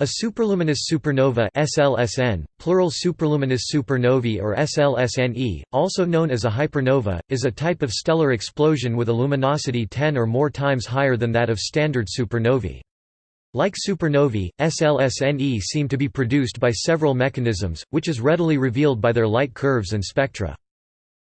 A superluminous supernova SLSN, plural superluminous supernovae or SLSNE, also known as a hypernova, is a type of stellar explosion with a luminosity 10 or more times higher than that of standard supernovae. Like supernovae, SLSNE seem to be produced by several mechanisms, which is readily revealed by their light curves and spectra.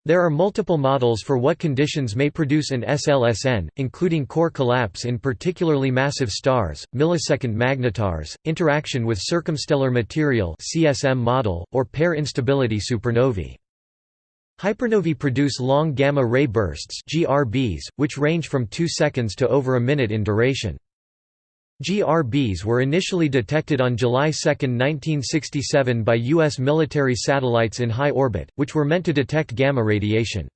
There are multiple models for what conditions may produce an SLSN, including core collapse in particularly massive stars, millisecond magnetars, interaction with circumstellar material CSM model, or pair instability supernovae. Hypernovae produce long gamma-ray bursts GRBs, which range from 2 seconds to over a minute in duration. GRBs were initially detected on July 2, 1967 by U.S. military satellites in high orbit, which were meant to detect gamma radiation.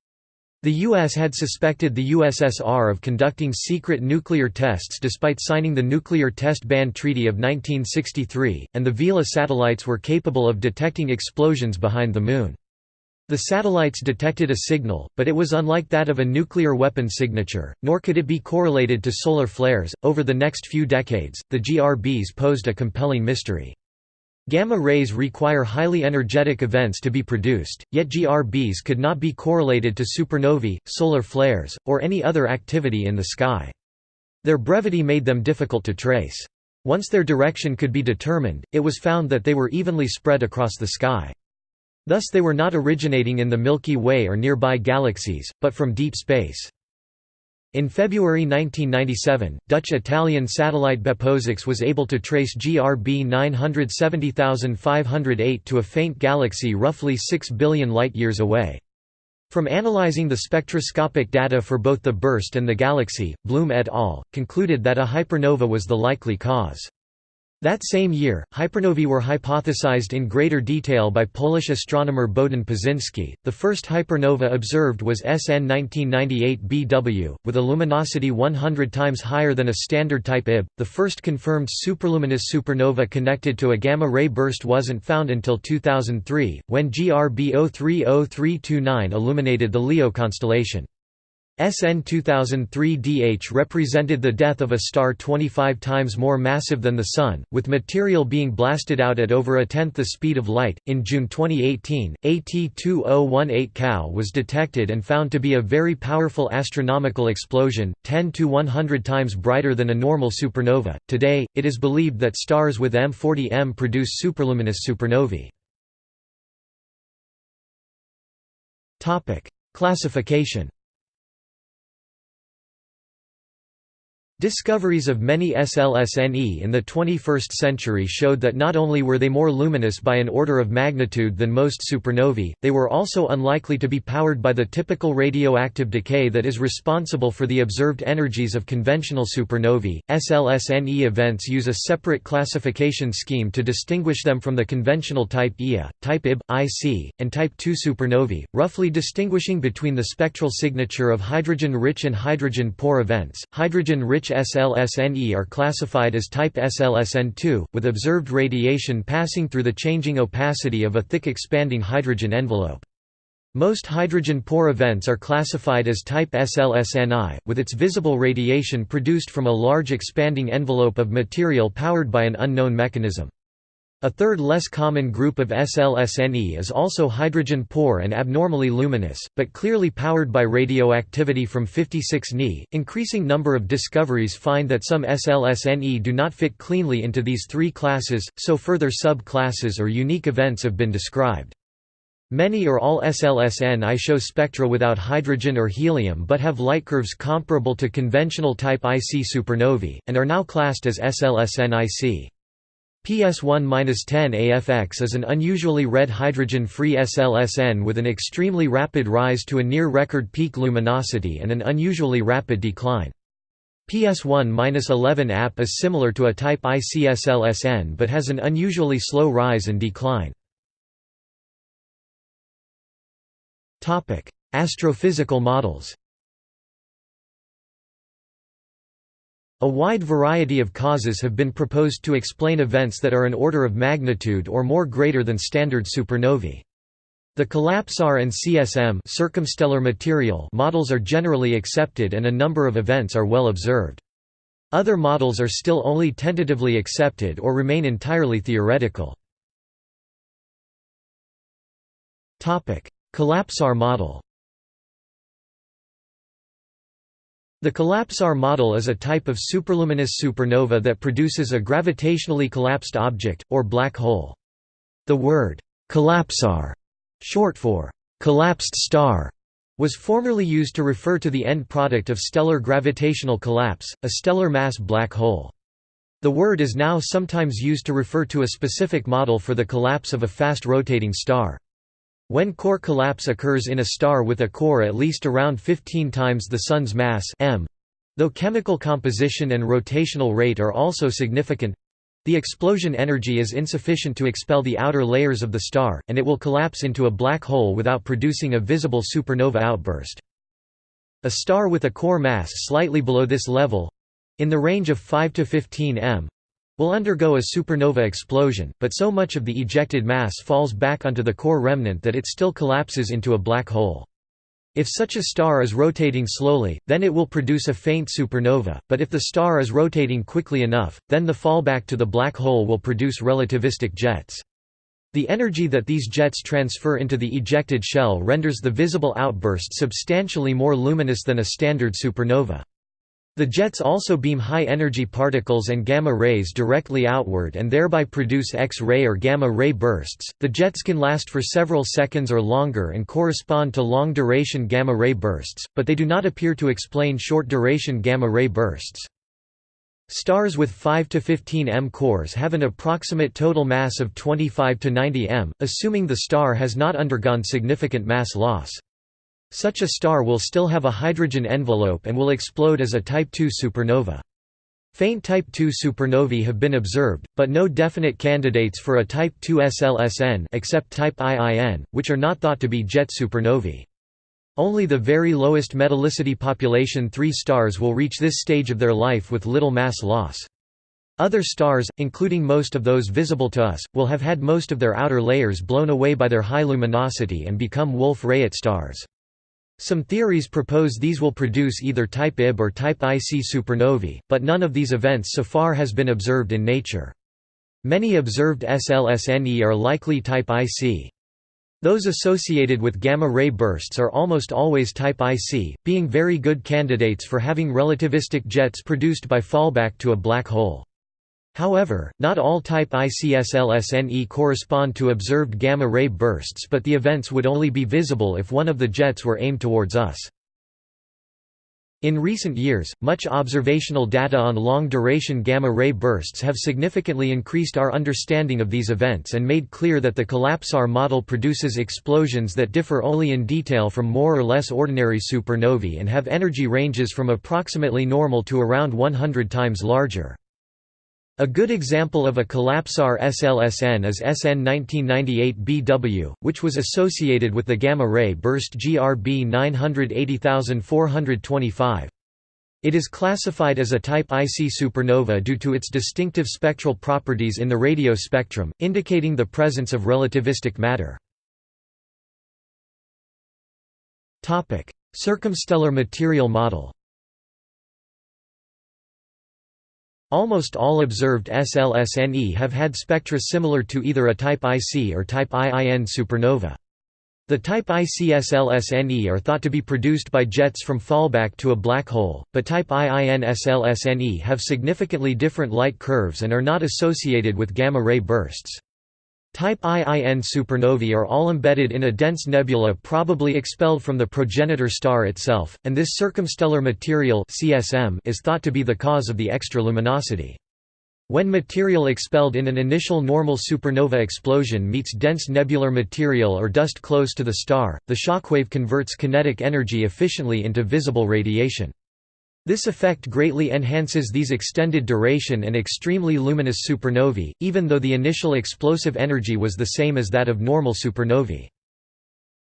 The U.S. had suspected the USSR of conducting secret nuclear tests despite signing the Nuclear Test Ban Treaty of 1963, and the Vela satellites were capable of detecting explosions behind the Moon. The satellites detected a signal, but it was unlike that of a nuclear weapon signature, nor could it be correlated to solar flares. Over the next few decades, the GRBs posed a compelling mystery. Gamma rays require highly energetic events to be produced, yet GRBs could not be correlated to supernovae, solar flares, or any other activity in the sky. Their brevity made them difficult to trace. Once their direction could be determined, it was found that they were evenly spread across the sky. Thus they were not originating in the Milky Way or nearby galaxies, but from deep space. In February 1997, Dutch-Italian satellite BeppoSAX was able to trace GRB 970508 to a faint galaxy roughly 6 billion light-years away. From analyzing the spectroscopic data for both the burst and the galaxy, Bloom et al. concluded that a hypernova was the likely cause. That same year, hypernovae were hypothesized in greater detail by Polish astronomer Bohdan Paczynski. The first hypernova observed was SN 1998 BW, with a luminosity 100 times higher than a standard type IB. The first confirmed superluminous supernova connected to a gamma ray burst wasn't found until 2003, when GRB 030329 illuminated the Leo constellation. SN 2003 DH represented the death of a star 25 times more massive than the Sun, with material being blasted out at over a tenth the speed of light. In June 2018, AT 2018 Cow was detected and found to be a very powerful astronomical explosion, 10 to 100 times brighter than a normal supernova. Today, it is believed that stars with M40M produce superluminous supernovae. Classification Discoveries of many SLSNE in the 21st century showed that not only were they more luminous by an order of magnitude than most supernovae, they were also unlikely to be powered by the typical radioactive decay that is responsible for the observed energies of conventional supernovae. SLSNE events use a separate classification scheme to distinguish them from the conventional type Ia, type Ib, IC, and type II supernovae, roughly distinguishing between the spectral signature of hydrogen-rich and hydrogen-poor events. Hydrogen-rich SLSNE are classified as type SLSN2, with observed radiation passing through the changing opacity of a thick expanding hydrogen envelope. Most hydrogen-poor events are classified as type SLSNI, with its visible radiation produced from a large expanding envelope of material powered by an unknown mechanism. A third less common group of SLSNE is also hydrogen-poor and abnormally luminous, but clearly powered by radioactivity from 56 Ni. Increasing number of discoveries find that some SLSNE do not fit cleanly into these three classes, so further sub-classes or unique events have been described. Many or all SLSNI show spectra without hydrogen or helium but have light curves comparable to conventional type IC supernovae, and are now classed as SLSNIC. PS1-10 AFX is an unusually red hydrogen-free SLSN with an extremely rapid rise to a near-record peak luminosity and an unusually rapid decline. PS1-11 AP is similar to a type ICSLSN but has an unusually slow rise and decline. Astrophysical models A wide variety of causes have been proposed to explain events that are an order of magnitude or more greater than standard supernovae. The collapsar and CSM circumstellar material models are generally accepted and a number of events are well observed. Other models are still only tentatively accepted or remain entirely theoretical. Collapsar model The collapsar model is a type of superluminous supernova that produces a gravitationally collapsed object, or black hole. The word, collapsar, short for collapsed star, was formerly used to refer to the end product of stellar gravitational collapse, a stellar mass black hole. The word is now sometimes used to refer to a specific model for the collapse of a fast-rotating star. When core collapse occurs in a star with a core at least around 15 times the Sun's mass m, though chemical composition and rotational rate are also significant, the explosion energy is insufficient to expel the outer layers of the star, and it will collapse into a black hole without producing a visible supernova outburst. A star with a core mass slightly below this level—in the range of 5 to 15 m will undergo a supernova explosion, but so much of the ejected mass falls back onto the core remnant that it still collapses into a black hole. If such a star is rotating slowly, then it will produce a faint supernova, but if the star is rotating quickly enough, then the fallback to the black hole will produce relativistic jets. The energy that these jets transfer into the ejected shell renders the visible outburst substantially more luminous than a standard supernova. The jets also beam high-energy particles and gamma rays directly outward and thereby produce X-ray or gamma-ray bursts. The jets can last for several seconds or longer and correspond to long-duration gamma-ray bursts, but they do not appear to explain short-duration gamma-ray bursts. Stars with 5 to 15 m cores have an approximate total mass of 25 to 90 m, assuming the star has not undergone significant mass loss. Such a star will still have a hydrogen envelope and will explode as a Type II supernova. Faint Type II supernovae have been observed, but no definite candidates for a Type II SLSN except Type IIN, which are not thought to be jet supernovae. Only the very lowest metallicity population 3 stars will reach this stage of their life with little mass loss. Other stars, including most of those visible to us, will have had most of their outer layers blown away by their high luminosity and become Wolf-Rayet stars. Some theories propose these will produce either type Ib or type IC supernovae, but none of these events so far has been observed in nature. Many observed SLSNE are likely type IC. Those associated with gamma-ray bursts are almost always type IC, being very good candidates for having relativistic jets produced by fallback to a black hole. However, not all type ICSLSNE correspond to observed gamma-ray bursts but the events would only be visible if one of the jets were aimed towards us. In recent years, much observational data on long-duration gamma-ray bursts have significantly increased our understanding of these events and made clear that the collapsar model produces explosions that differ only in detail from more or less ordinary supernovae and have energy ranges from approximately normal to around 100 times larger. A good example of a collapsar SLSN is SN 1998BW, which was associated with the gamma-ray burst GRB 980425. It is classified as a type IC supernova due to its distinctive spectral properties in the radio spectrum, indicating the presence of relativistic matter. Circumstellar material model Almost all observed SLSNE have had spectra similar to either a type IC or type IIN supernova. The type IC SLSNE are thought to be produced by jets from fallback to a black hole, but type IIN SLSNE have significantly different light curves and are not associated with gamma-ray bursts. Type IIN supernovae are all embedded in a dense nebula probably expelled from the progenitor star itself, and this circumstellar material CSM is thought to be the cause of the extra luminosity. When material expelled in an initial normal supernova explosion meets dense nebular material or dust close to the star, the shockwave converts kinetic energy efficiently into visible radiation. This effect greatly enhances these extended duration and extremely luminous supernovae, even though the initial explosive energy was the same as that of normal supernovae.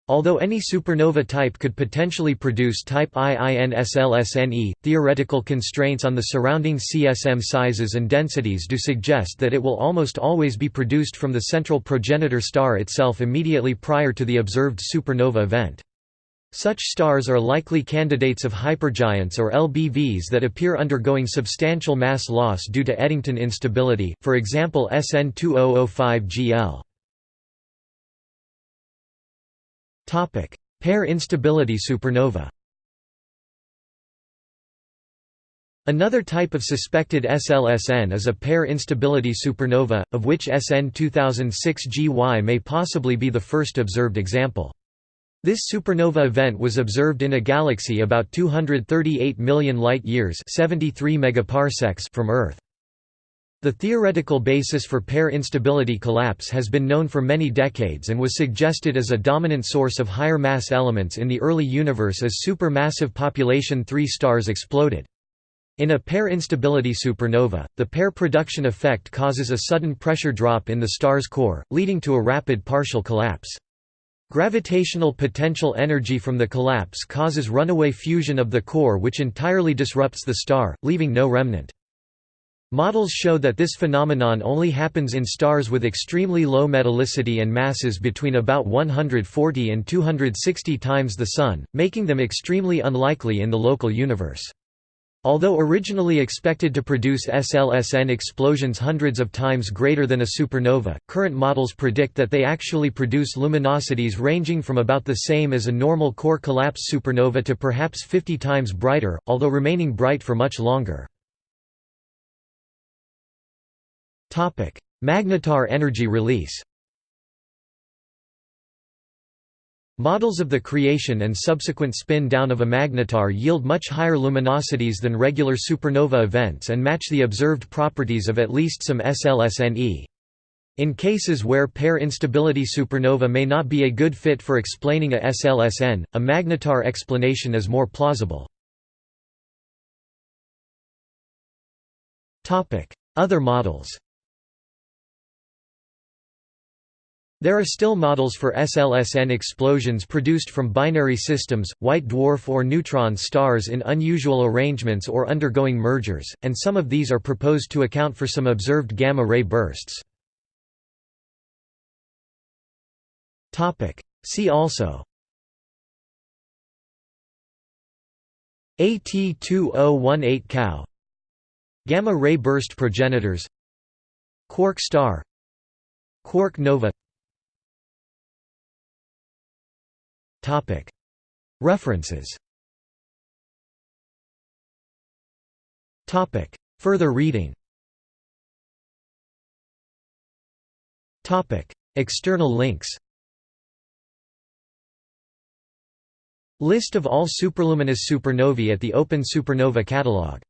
Although any supernova type could potentially produce type IIN-SLSNE, theoretical constraints on the surrounding CSM sizes and densities do suggest that it will almost always be produced from the central progenitor star itself immediately prior to the observed supernova event. Such stars are likely candidates of hypergiants or LBVs that appear undergoing substantial mass loss due to Eddington instability, for example SN 2005 GL. Pair instability supernova Another type of suspected SLSN is a pair instability supernova, of which SN 2006 GY may possibly be the first observed example. This supernova event was observed in a galaxy about 238 million light-years from Earth. The theoretical basis for pair instability collapse has been known for many decades and was suggested as a dominant source of higher mass elements in the early universe as supermassive population 3 stars exploded. In a pair instability supernova, the pair production effect causes a sudden pressure drop in the star's core, leading to a rapid partial collapse. Gravitational potential energy from the collapse causes runaway fusion of the core which entirely disrupts the star, leaving no remnant. Models show that this phenomenon only happens in stars with extremely low metallicity and masses between about 140 and 260 times the Sun, making them extremely unlikely in the local universe. Although originally expected to produce SLSN explosions hundreds of times greater than a supernova, current models predict that they actually produce luminosities ranging from about the same as a normal core collapse supernova to perhaps 50 times brighter, although remaining bright for much longer. Magnetar energy release Models of the creation and subsequent spin-down of a magnetar yield much higher luminosities than regular supernova events and match the observed properties of at least some SLSNE. In cases where pair instability supernova may not be a good fit for explaining a SLSN, a magnetar explanation is more plausible. Other models There are still models for SLSN explosions produced from binary systems, white dwarf or neutron stars in unusual arrangements or undergoing mergers, and some of these are proposed to account for some observed gamma-ray bursts. See also AT2018 cow Gamma-ray burst progenitors. Quark star. Quark nova References. Further reading. External links. List of all superluminous supernovae at the Open Supernova Catalog